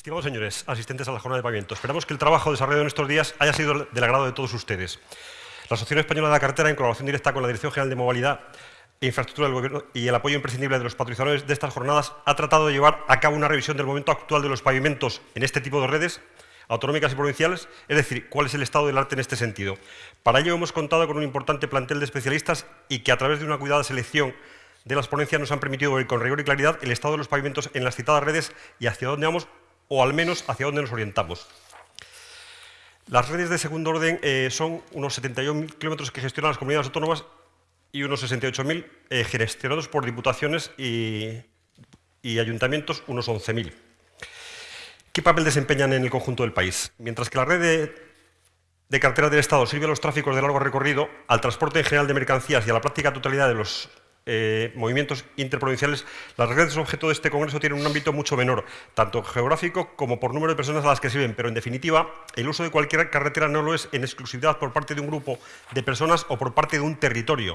Estimados señores, asistentes a la jornada de pavimento, esperamos que el trabajo desarrollado en estos días haya sido del agrado de todos ustedes. La Asociación Española de la Carretera, en colaboración directa con la Dirección General de Movilidad e Infraestructura del Gobierno y el apoyo imprescindible de los patrocinadores de estas jornadas, ha tratado de llevar a cabo una revisión del momento actual de los pavimentos en este tipo de redes autonómicas y provinciales, es decir, cuál es el estado del arte en este sentido. Para ello hemos contado con un importante plantel de especialistas y que a través de una cuidada selección de las ponencias nos han permitido ver con rigor y claridad el estado de los pavimentos en las citadas redes y hacia dónde vamos, o al menos hacia dónde nos orientamos. Las redes de segundo orden eh, son unos 71.000 kilómetros que gestionan las comunidades autónomas y unos 68.000 eh, gestionados por diputaciones y, ayuntamientos, unos 11.000. ¿Qué papel desempeñan en el conjunto del país? Mientras que la red de, carreteras del Estado sirve a los tráficos de largo recorrido, al transporte en general de mercancías y a la práctica totalidad de los eh, movimientos interprovinciales, las redes objeto de este congreso tienen un ámbito mucho menor, tanto geográfico como por número de personas a las que sirven, pero en definitiva, el uso de cualquier carretera no lo es en exclusividad por parte de un grupo de personas o por parte de un territorio,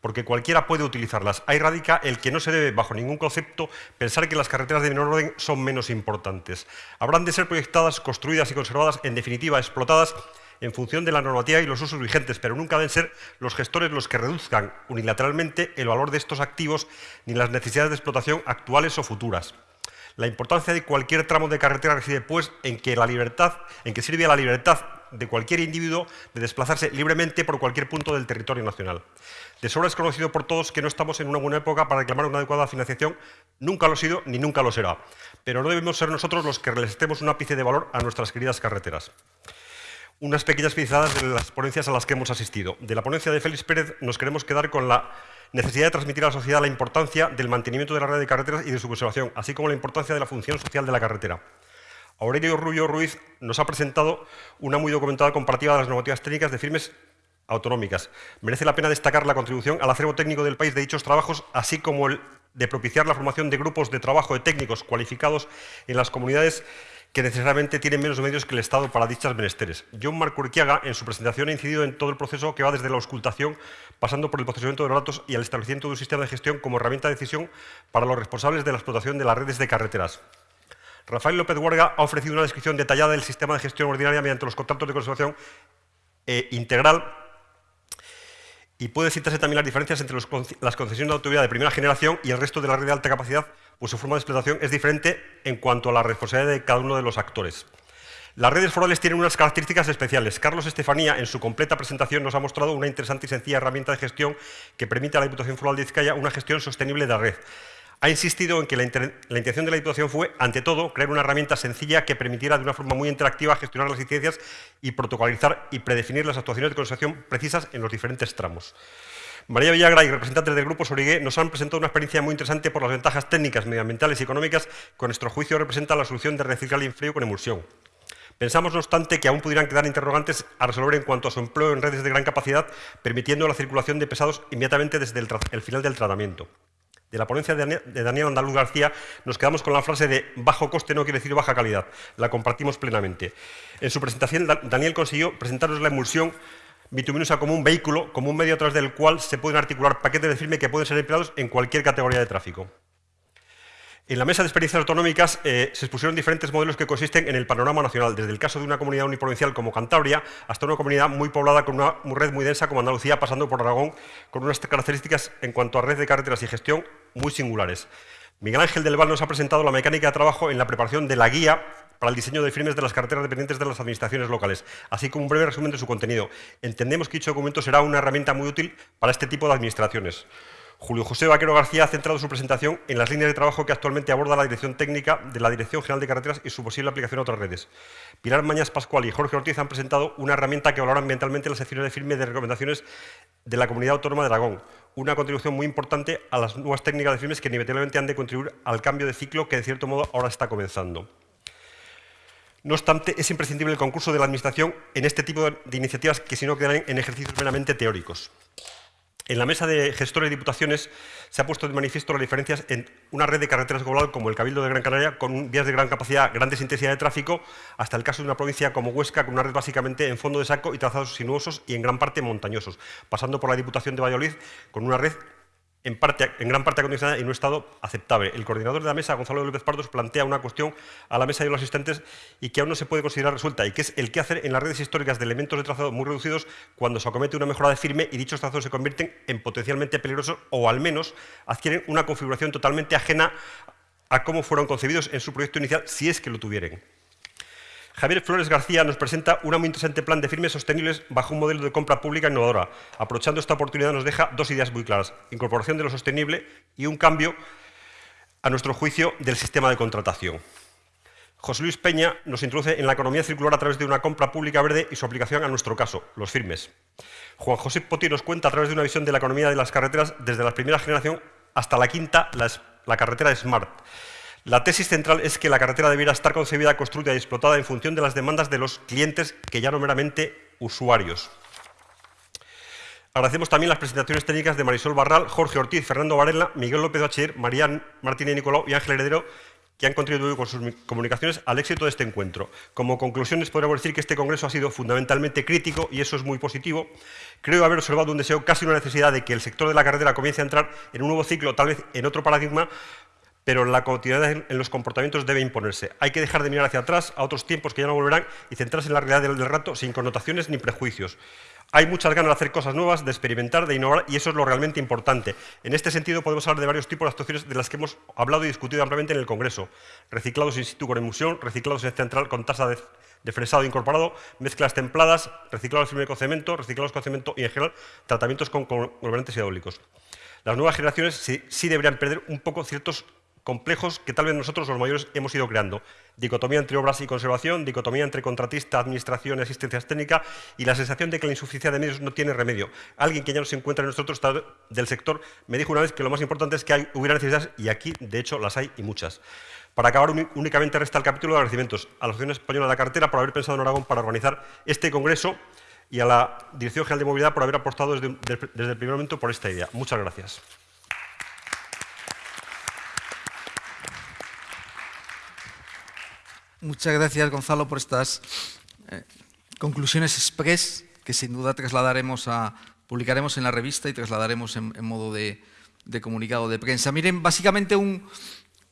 porque cualquiera puede utilizarlas. Ahí radica el que no se debe, bajo ningún concepto, pensar que las carreteras de menor orden son menos importantes. Habrán de ser proyectadas, construidas y conservadas, en definitiva, explotadas en función de la normativa y los usos vigentes, pero nunca deben ser los gestores los que reduzcan unilateralmente el valor de estos activos ni las necesidades de explotación actuales o futuras. La importancia de cualquier tramo de carretera reside, pues, en que, la sirve a la libertad de cualquier individuo de desplazarse libremente por cualquier punto del territorio nacional. De sobra es conocido por todos que no estamos en una buena época para reclamar una adecuada financiación, nunca lo ha sido ni nunca lo será, pero no debemos ser nosotros los que estemos un ápice de valor a nuestras queridas carreteras. Unas pequeñas pinceladas de las ponencias a las que hemos asistido. De la ponencia de Félix Pérez nos queremos quedar con la necesidad de transmitir a la sociedad la importancia del mantenimiento de la red de carreteras y de su conservación, así como la importancia de la función social de la carretera. Aurelio Rubio Ruiz nos ha presentado una muy documentada comparativa de las normativas técnicas de firmes autonómicas. Merece la pena destacar la contribución al acervo técnico del país de dichos trabajos, así como el de propiciar la formación de grupos de trabajo de técnicos cualificados en las comunidades que necesariamente tienen menos medios que el Estado para dichas menesteres. John Marco Urquiaga, en su presentación, ha incidido en todo el proceso que va desde la auscultación, pasando por el procesamiento de los datos y al establecimiento de un sistema de gestión como herramienta de decisión para los responsables de la explotación de las redes de carreteras. Rafael López Huerga ha ofrecido una descripción detallada del sistema de gestión ordinaria mediante los contratos de conservación eh, integral y puede citarse también las diferencias entre las concesiones de autoridad de primera generación y el resto de la red de alta capacidad, pues su forma de explotación es diferente en cuanto a la responsabilidad de cada uno de los actores. Las redes forales tienen unas características especiales. Carlos Estefanía, en su completa presentación, nos ha mostrado una interesante y sencilla herramienta de gestión que permite a la Diputación Foral de Vizcaya una gestión sostenible de la red ha insistido en que la, intención de la Diputación fue, ante todo, crear una herramienta sencilla que permitiera de una forma muy interactiva gestionar las incidencias y protocolizar y predefinir las actuaciones de conservación precisas en los diferentes tramos. María Villagra y representantes del Grupo Sorigué nos han presentado una experiencia muy interesante por las ventajas técnicas, medioambientales y económicas que, con nuestro juicio, representa la solución de reciclar el frío con emulsión. Pensamos, no obstante, que aún pudieran quedar interrogantes a resolver en cuanto a su empleo en redes de gran capacidad, permitiendo la circulación de pesados inmediatamente desde el final del tratamiento de la ponencia de Daniel Andaluz García, nos quedamos con la frase de bajo coste no quiere decir baja calidad. La compartimos plenamente. En su presentación, Daniel consiguió presentarnos la emulsión bituminosa como un vehículo, como un medio a través del cual se pueden articular paquetes de firme que pueden ser empleados en cualquier categoría de tráfico. En la mesa de experiencias autonómicas eh, se expusieron diferentes modelos que consisten en el panorama nacional, desde el caso de una comunidad uniprovincial como Cantabria hasta una comunidad muy poblada con una red muy densa como Andalucía, pasando por Aragón, con unas características en cuanto a red de carreteras y gestión muy singulares. Miguel Ángel del Val nos ha presentado la mecánica de trabajo en la preparación de la guía para el diseño de firmes de las carreteras dependientes de las administraciones locales, así como un breve resumen de su contenido. Entendemos que dicho documento será una herramienta muy útil para este tipo de administraciones. Julio José Vaquero García ha centrado su presentación en las líneas de trabajo que actualmente aborda la Dirección Técnica de la Dirección General de Carreteras y su posible aplicación a otras redes. Pilar Mañas Pascual y Jorge Ortiz han presentado una herramienta que valora ambientalmente las secciones de firme de recomendaciones de la Comunidad Autónoma de Aragón, una contribución muy importante a las nuevas técnicas de firmes que inevitablemente han de contribuir al cambio de ciclo que, de cierto modo, ahora está comenzando. No obstante, es imprescindible el concurso de la Administración en este tipo de iniciativas que si no quedan en ejercicios meramente teóricos. En la mesa de gestores de diputaciones se ha puesto de manifiesto las diferencias en una red de carreteras global como el Cabildo de Gran Canaria, con vías de gran capacidad, grandes intensidades de tráfico, hasta el caso de una provincia como Huesca, con una red básicamente en fondo de saco y trazados sinuosos y en gran parte montañosos, pasando por la Diputación de Valladolid, con una red en, gran parte acondicionada y en un estado aceptable. El coordinador de la mesa, Gonzalo López Pardos, plantea una cuestión a la mesa de los asistentes y que aún no se puede considerar resuelta, y que es el qué hacer en las redes históricas de elementos de trazado muy reducidos cuando se acomete una mejora de firme y dichos trazados se convierten en potencialmente peligrosos o al menos adquieren una configuración totalmente ajena a cómo fueron concebidos en su proyecto inicial, si es que lo tuvieran. Javier Flores García nos presenta un muy interesante plan de firmes sostenibles bajo un modelo de compra pública innovadora. Aprovechando esta oportunidad nos deja dos ideas muy claras. Incorporación de lo sostenible y un cambio, a nuestro juicio, del sistema de contratación. José Luis Peña nos introduce en la economía circular a través de una compra pública verde y su aplicación a nuestro caso, los firmes. Juan José Poti nos cuenta a través de una visión de la economía de las carreteras desde la primera generación hasta la quinta, la, la carretera Smart la tesis central es que la carretera debiera estar concebida, construida y explotada en función de las demandas de los clientes que ya no meramente usuarios. Agradecemos también las presentaciones técnicas de Marisol Barral, Jorge Ortiz, Fernando Varela, Miguel López Bachiller, Marían Martínez Nicolau y Ángel Heredero, que han contribuido con sus comunicaciones al éxito de este encuentro. Como conclusiones, podríamos decir que este congreso ha sido fundamentalmente crítico y eso es muy positivo. Creo haber observado un deseo, casi una necesidad, de que el sector de la carretera comience a entrar en un nuevo ciclo, tal vez en otro paradigma, pero la continuidad en los comportamientos debe imponerse. Hay que dejar de mirar hacia atrás, a otros tiempos que ya no volverán, y centrarse en la realidad del rato sin connotaciones ni prejuicios. Hay muchas ganas de hacer cosas nuevas, de experimentar, de innovar, y eso es lo realmente importante. En este sentido, podemos hablar de varios tipos de actuaciones de las que hemos hablado y discutido ampliamente en el Congreso. Reciclados in situ con emulsión, reciclados en central con tasa de, fresado incorporado, mezclas templadas, reciclados firme con cemento, reciclados con cemento y, en general, tratamientos con colorantes hidráulicos. Las nuevas generaciones sí deberían perder un poco ciertos complejos que tal vez nosotros los mayores hemos ido creando. Dicotomía entre obras y conservación, dicotomía entre contratista, administración y asistencia técnica y la sensación de que la insuficiencia de medios no tiene remedio. Alguien que ya no se encuentra en estado del sector me dijo una vez que lo más importante es que hubiera necesidades y aquí, de hecho, las hay y muchas. Para acabar, únicamente resta el capítulo de agradecimientos a la Asociación Española de la Cartera por haber pensado en Aragón para organizar este congreso y a la Dirección General de Movilidad por haber apostado desde, desde el primer momento por esta idea. Muchas gracias. Muchas gracias, Gonzalo, por estas eh, conclusiones express que sin duda trasladaremos a, publicaremos en la revista y trasladaremos en, modo de, comunicado de prensa. Miren, básicamente un,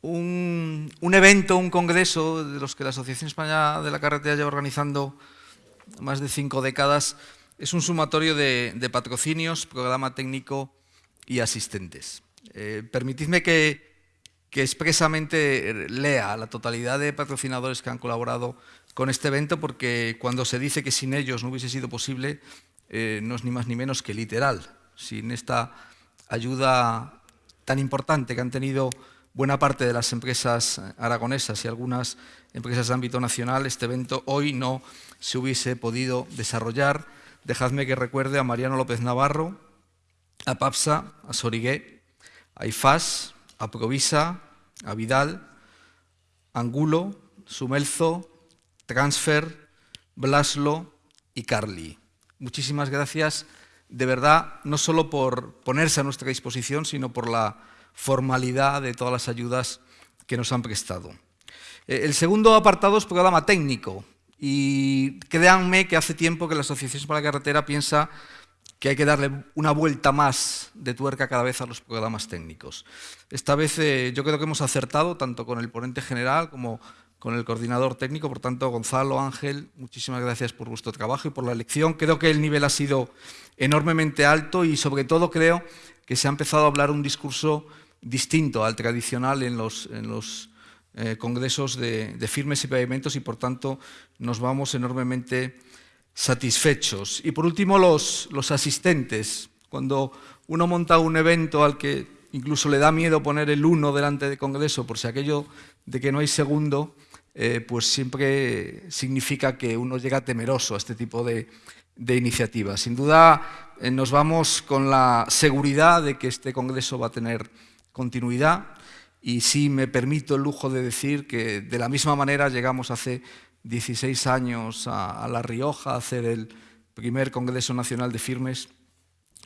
un, evento, un congreso de los que la Asociación Española de la Carretera lleva organizando más de cinco décadas, es un sumatorio de, patrocinios, programa técnico y asistentes. Eh, permitidme que que expresamente lea la totalidad de patrocinadores que han colaborado con este evento, porque cuando se dice que sin ellos no hubiese sido posible, eh, no es ni más ni menos que literal. Sin esta ayuda tan importante que han tenido buena parte de las empresas aragonesas y algunas empresas de ámbito nacional, este evento hoy no se hubiese podido desarrollar. Dejadme que recuerde a Mariano López Navarro, a PAPSA, a Sorigué, a IFAS, a Provisa, a Vidal, Angulo, Sumelzo, Transfer, Blaslo y Carly. Muchísimas gracias, de verdad, no solo por ponerse a nuestra disposición, sino por la formalidad de todas las ayudas que nos han prestado. Eh, el segundo apartado es programa técnico. Y créanme que hace tiempo que la Asociación para la Carretera piensa que hay que darle una vuelta más de tuerca cada vez a los programas técnicos. Esta vez eh, yo creo que hemos acertado tanto con el ponente general como con el coordinador técnico, por tanto, Gonzalo, Ángel, muchísimas gracias por vuestro trabajo y por la elección. Creo que el nivel ha sido enormemente alto y sobre todo creo que se ha empezado a hablar un discurso distinto al tradicional en los, en los eh, congresos de, de firmes y pavimentos y por tanto nos vamos enormemente satisfechos. Y por último, los, los asistentes. Cuando uno monta un evento al que incluso le da miedo poner el uno delante del Congreso, por si aquello de que no hay segundo, eh, pues siempre significa que uno llega temeroso a este tipo de, de iniciativas. Sin duda eh, nos vamos con la seguridad de que este Congreso va a tener continuidad y sí me permito el lujo de decir que de la misma manera llegamos hace 16 años a, La Rioja a hacer el primer Congreso Nacional de Firmes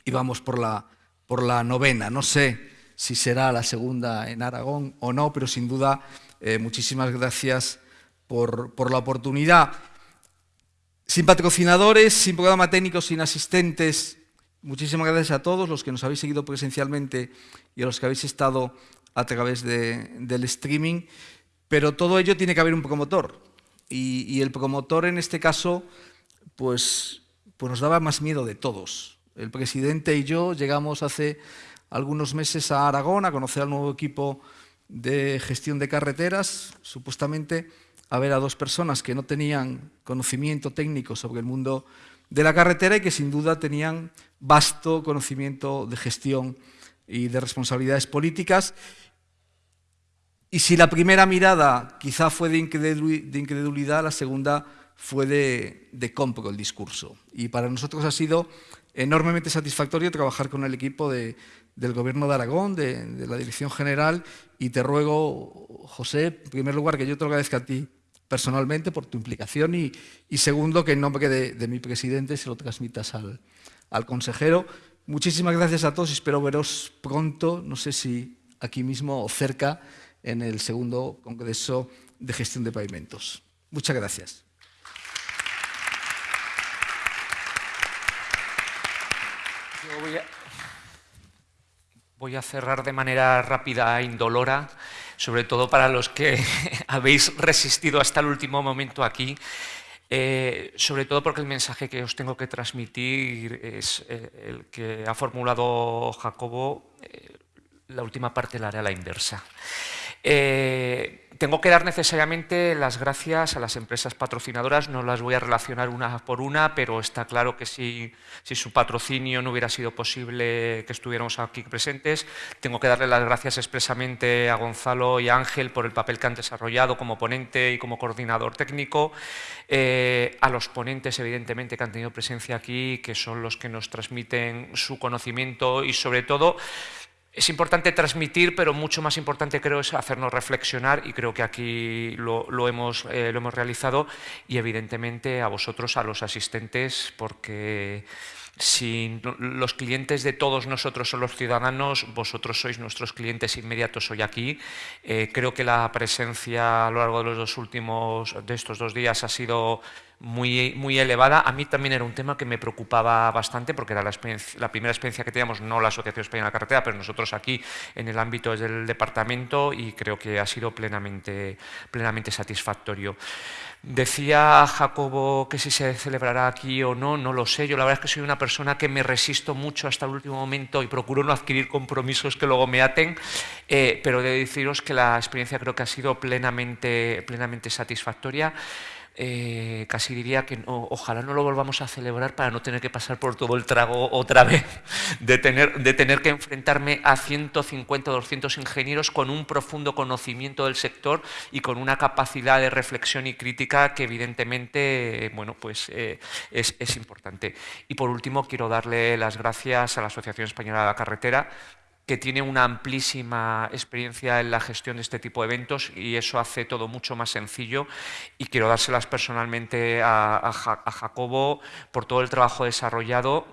y vamos por la, por la novena. No sé si será la segunda en Aragón o no, pero sin duda eh, muchísimas gracias por, por, la oportunidad. Sin patrocinadores, sin programa técnico, sin asistentes Muchísimas gracias a todos los que nos habéis seguido presencialmente y a los que habéis estado a través del streaming, pero todo ello tiene que haber un promotor. Y, el promotor en este caso, pues, pues nos daba más miedo de todos. El presidente y yo llegamos hace algunos meses a Aragón a conocer al nuevo equipo de gestión de carreteras, supuestamente a ver a dos personas que no tenían conocimiento técnico sobre el mundo de la carretera y que sin duda tenían vasto conocimiento de gestión y de responsabilidades políticas. Y si la primera mirada quizá fue de incredulidad, la segunda fue de, de compro el discurso. Y para nosotros ha sido enormemente satisfactorio trabajar con el equipo del Gobierno de Aragón, de, la Dirección General, y te ruego, José, en primer lugar, que yo te lo agradezca a ti personalmente por tu implicación y, segundo, que en nombre de, mi presidente se lo transmitas al, consejero. Muchísimas gracias a todos y espero veros pronto, no sé si aquí mismo o cerca, en el segundo Congreso de Gestión de Pavimentos. Muchas gracias. voy a cerrar de manera rápida e indolora sobre todo para los que habéis resistido hasta el último momento aquí, eh, sobre todo porque el mensaje que os tengo que transmitir es eh, el que ha formulado Jacobo, eh, la última parte la haré a la inversa. Tengo que dar necesariamente las gracias a las empresas patrocinadoras, no las voy a relacionar una por una, pero está claro que si, su patrocinio no hubiera sido posible que estuviéramos aquí presentes, tengo que darle las gracias expresamente a Gonzalo y a Ángel por el papel que han desarrollado como ponente y como coordinador técnico, eh, a los ponentes evidentemente que han tenido presencia aquí, que son los que nos transmiten su conocimiento y sobre todo es importante transmitir, pero mucho más importante creo es hacernos reflexionar y creo que aquí lo, hemos, eh, lo hemos realizado y evidentemente a vosotros, a los asistentes, porque si los clientes de todos nosotros son los ciudadanos, vosotros sois nuestros clientes inmediatos hoy aquí. Eh, creo que la presencia a lo largo de los dos últimos, de estos dos días ha sido muy, muy elevada. A mí también era un tema que me preocupaba bastante porque era la, la primera experiencia que teníamos, no la Asociación Española de la Carretera, pero nosotros aquí en el ámbito del departamento y creo que ha sido plenamente, plenamente satisfactorio. Decía Jacobo que si se celebrará aquí o no, no lo sé. Yo la verdad es que soy una persona que me resisto mucho hasta el último momento y procuro no adquirir compromisos que luego me aten, eh, pero de deciros que la experiencia creo que ha sido plenamente, plenamente satisfactoria. Eh, casi diría que ojalá no lo volvamos a celebrar para no tener que pasar por todo el trago otra vez, de tener, de tener que enfrentarme a 150 o 200 ingenieros con un profundo conocimiento del sector y con una capacidad de reflexión y crítica que evidentemente bueno, pues, eh, es, es importante. Y por último quiero darle las gracias a la Asociación Española de la Carretera que tiene una amplísima experiencia en la gestión de este tipo de eventos y eso hace todo mucho más sencillo y quiero dárselas personalmente a, Jacobo por todo el trabajo desarrollado.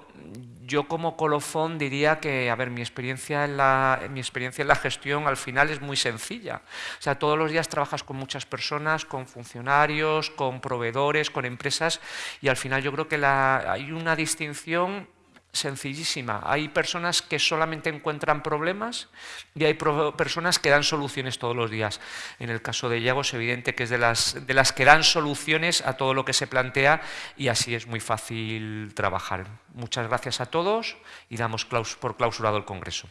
Yo como colofón diría que, a ver, mi experiencia, en la, mi experiencia en la gestión al final es muy sencilla. O sea, todos los días trabajas con muchas personas, con funcionarios, con proveedores, con empresas y al final yo creo que la, hay una distinción sencillísima. Hay personas que solamente encuentran problemas y hay personas que dan soluciones todos los días. En el caso de Iago es evidente que es de las, de las que dan soluciones a todo lo que se plantea y así es muy fácil trabajar. Muchas gracias a todos y damos por clausurado el Congreso.